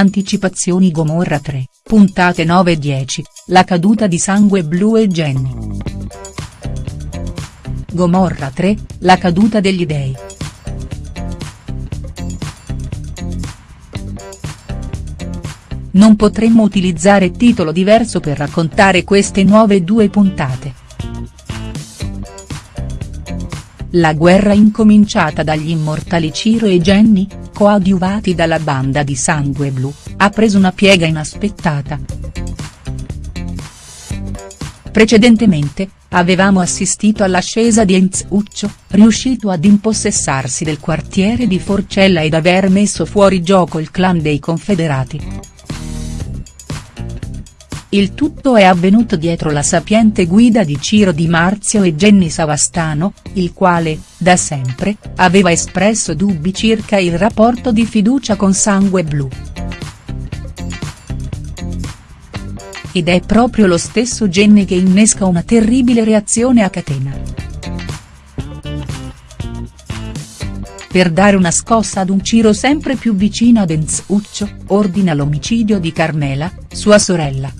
Anticipazioni Gomorra 3, puntate 9 e 10, la caduta di Sangue Blu e Jenny. Gomorra 3, la caduta degli dei. Non potremmo utilizzare titolo diverso per raccontare queste nuove due puntate. La guerra incominciata dagli immortali Ciro e Jenny, coadiuvati dalla banda di Sangue Blu, ha preso una piega inaspettata. Precedentemente, avevamo assistito all'ascesa di Enzuccio, riuscito ad impossessarsi del quartiere di Forcella ed aver messo fuori gioco il clan dei Confederati. Il tutto è avvenuto dietro la sapiente guida di Ciro Di Marzio e Jenny Savastano, il quale, da sempre, aveva espresso dubbi circa il rapporto di fiducia con Sangue Blu. Ed è proprio lo stesso Jenny che innesca una terribile reazione a catena. per dare una scossa ad un Ciro sempre più vicino ad Enzuccio, ordina l'omicidio di Carmela, sua sorella.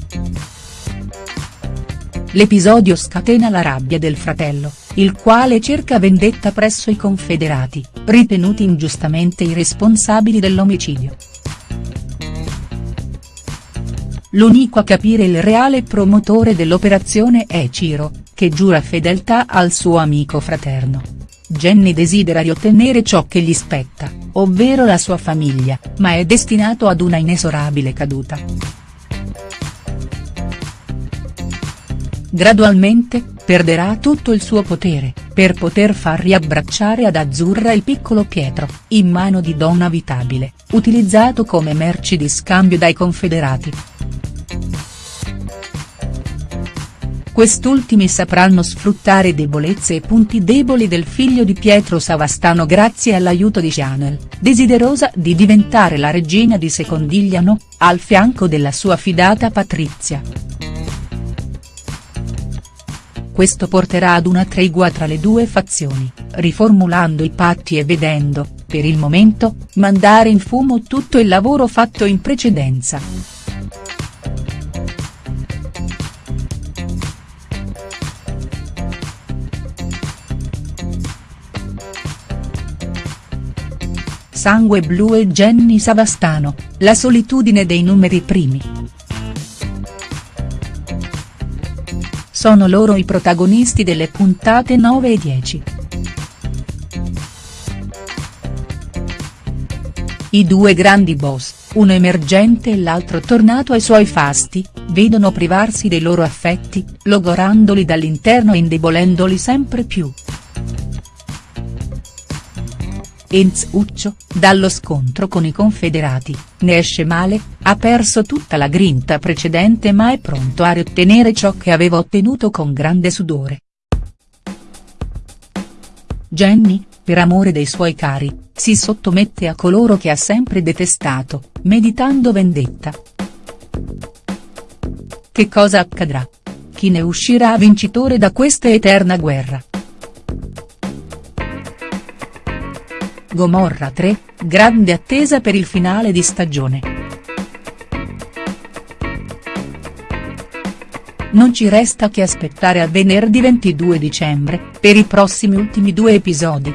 L'episodio scatena la rabbia del fratello, il quale cerca vendetta presso i confederati, ritenuti ingiustamente i responsabili dell'omicidio. L'unico a capire il reale promotore dell'operazione è Ciro, che giura fedeltà al suo amico fraterno. Jenny desidera riottenere ciò che gli spetta, ovvero la sua famiglia, ma è destinato ad una inesorabile caduta. Gradualmente, perderà tutto il suo potere, per poter far riabbracciare ad Azzurra il piccolo Pietro, in mano di Donna Vitabile, utilizzato come merci di scambio dai confederati. Quest'ultimi sapranno sfruttare debolezze e punti deboli del figlio di Pietro Savastano grazie all'aiuto di Chanel, desiderosa di diventare la regina di Secondigliano, al fianco della sua fidata Patrizia. Questo porterà ad una tregua tra le due fazioni, riformulando i patti e vedendo, per il momento, mandare in fumo tutto il lavoro fatto in precedenza. Sangue Blu e Jenny Savastano, la solitudine dei numeri primi. Sono loro i protagonisti delle puntate 9 e 10. I due grandi boss, uno emergente e l'altro tornato ai suoi fasti, vedono privarsi dei loro affetti, logorandoli dall'interno e indebolendoli sempre più. Enzuccio, dallo scontro con i confederati, ne esce male, ha perso tutta la grinta precedente ma è pronto a riottenere ciò che aveva ottenuto con grande sudore. Jenny, per amore dei suoi cari, si sottomette a coloro che ha sempre detestato, meditando vendetta. Che cosa accadrà? Chi ne uscirà vincitore da questa eterna guerra?. Gomorra 3, grande attesa per il finale di stagione. Non ci resta che aspettare a venerdì 22 dicembre, per i prossimi ultimi due episodi.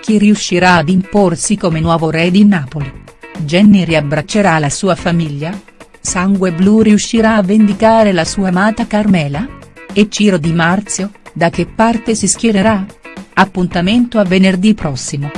Chi riuscirà ad imporsi come nuovo re di Napoli? Jenny riabbraccerà la sua famiglia? Sangue Blu riuscirà a vendicare la sua amata Carmela? E Ciro Di Marzio, da che parte si schiererà?. Appuntamento a venerdì prossimo.